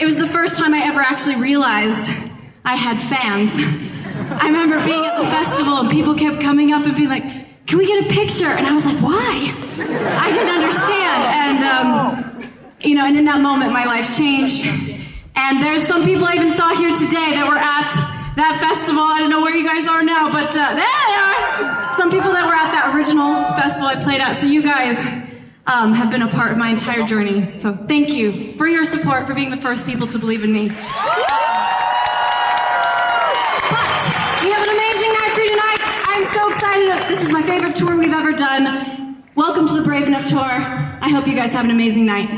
it was the first time I ever actually realized I had fans. I remember being at the festival and people kept coming up and being like, can we get a picture? And I was like, why? I didn't understand. And, um, you know, and in that moment, my life changed. And there's some people I even saw here today that were at that festival. I don't know where you guys are now, but uh, there they are. Some people that were at that original festival I played at. So you guys um, have been a part of my entire journey. So thank you for your support, for being the first people to believe in me. But we have an amazing night for you tonight. I'm so excited. This is my favorite tour we've ever done. Welcome to the Brave Enough Tour. I hope you guys have an amazing night.